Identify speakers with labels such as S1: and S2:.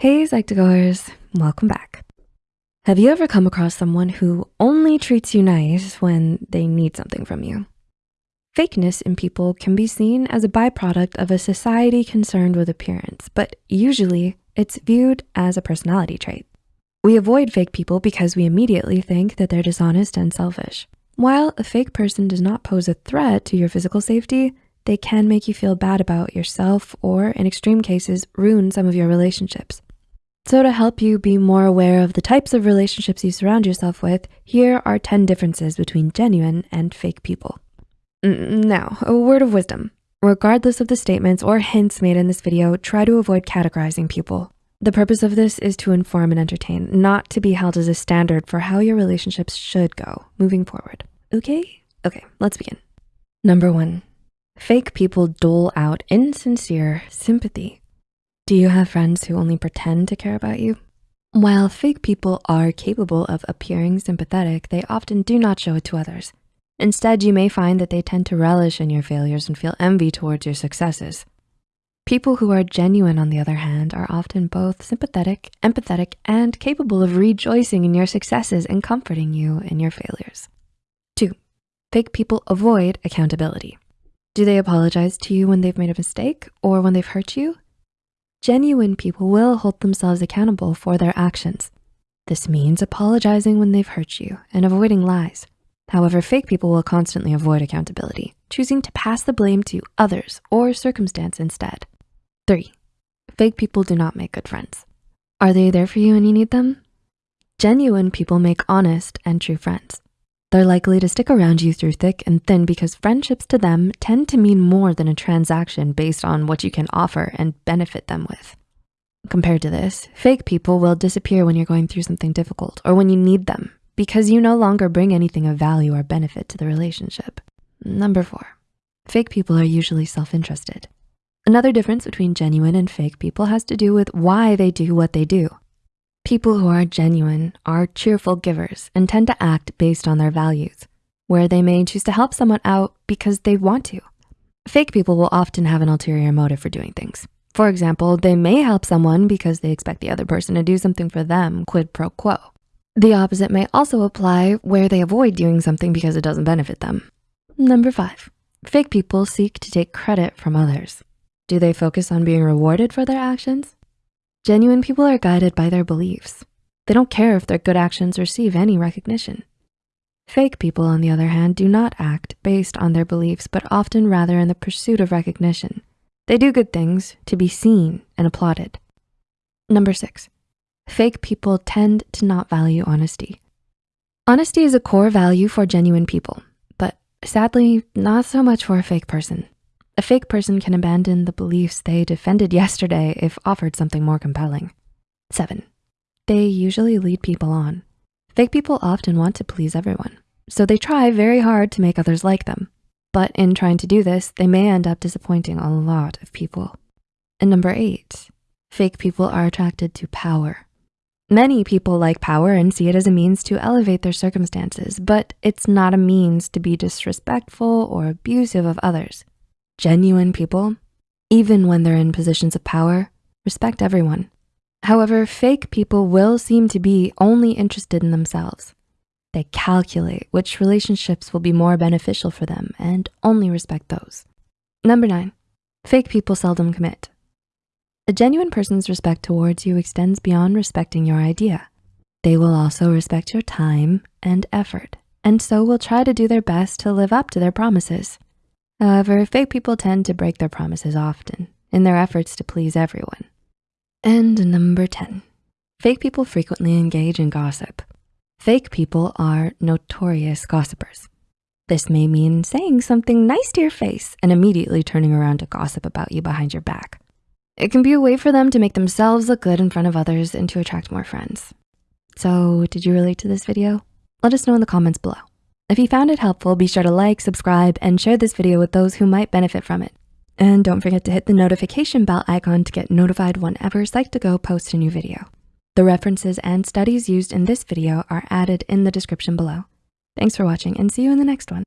S1: Hey Psych2Goers, welcome back. Have you ever come across someone who only treats you nice when they need something from you? Fakeness in people can be seen as a byproduct of a society concerned with appearance, but usually it's viewed as a personality trait. We avoid fake people because we immediately think that they're dishonest and selfish. While a fake person does not pose a threat to your physical safety, they can make you feel bad about yourself or in extreme cases, ruin some of your relationships. So to help you be more aware of the types of relationships you surround yourself with, here are 10 differences between genuine and fake people. Now, a word of wisdom. Regardless of the statements or hints made in this video, try to avoid categorizing people. The purpose of this is to inform and entertain, not to be held as a standard for how your relationships should go moving forward, okay? Okay, let's begin. Number one, Fake people dole out insincere sympathy. Do you have friends who only pretend to care about you? While fake people are capable of appearing sympathetic, they often do not show it to others. Instead, you may find that they tend to relish in your failures and feel envy towards your successes. People who are genuine, on the other hand, are often both sympathetic, empathetic, and capable of rejoicing in your successes and comforting you in your failures. Two, fake people avoid accountability. Do they apologize to you when they've made a mistake or when they've hurt you? Genuine people will hold themselves accountable for their actions. This means apologizing when they've hurt you and avoiding lies. However, fake people will constantly avoid accountability, choosing to pass the blame to others or circumstance instead. Three, fake people do not make good friends. Are they there for you when you need them? Genuine people make honest and true friends. They're likely to stick around you through thick and thin because friendships to them tend to mean more than a transaction based on what you can offer and benefit them with. Compared to this, fake people will disappear when you're going through something difficult or when you need them because you no longer bring anything of value or benefit to the relationship. Number four, fake people are usually self-interested. Another difference between genuine and fake people has to do with why they do what they do. People who are genuine are cheerful givers and tend to act based on their values, where they may choose to help someone out because they want to. Fake people will often have an ulterior motive for doing things. For example, they may help someone because they expect the other person to do something for them, quid pro quo. The opposite may also apply where they avoid doing something because it doesn't benefit them. Number five, fake people seek to take credit from others. Do they focus on being rewarded for their actions? Genuine people are guided by their beliefs. They don't care if their good actions receive any recognition. Fake people, on the other hand, do not act based on their beliefs, but often rather in the pursuit of recognition. They do good things to be seen and applauded. Number six, fake people tend to not value honesty. Honesty is a core value for genuine people, but sadly, not so much for a fake person. A fake person can abandon the beliefs they defended yesterday if offered something more compelling. Seven, they usually lead people on. Fake people often want to please everyone, so they try very hard to make others like them. But in trying to do this, they may end up disappointing a lot of people. And number eight, fake people are attracted to power. Many people like power and see it as a means to elevate their circumstances, but it's not a means to be disrespectful or abusive of others. Genuine people, even when they're in positions of power, respect everyone. However, fake people will seem to be only interested in themselves. They calculate which relationships will be more beneficial for them and only respect those. Number nine, fake people seldom commit. A genuine person's respect towards you extends beyond respecting your idea. They will also respect your time and effort, and so will try to do their best to live up to their promises. However, fake people tend to break their promises often in their efforts to please everyone. And number 10, fake people frequently engage in gossip. Fake people are notorious gossipers. This may mean saying something nice to your face and immediately turning around to gossip about you behind your back. It can be a way for them to make themselves look good in front of others and to attract more friends. So did you relate to this video? Let us know in the comments below. If you found it helpful, be sure to like, subscribe, and share this video with those who might benefit from it. And don't forget to hit the notification bell icon to get notified whenever Psych2Go posts a new video. The references and studies used in this video are added in the description below. Thanks for watching and see you in the next one.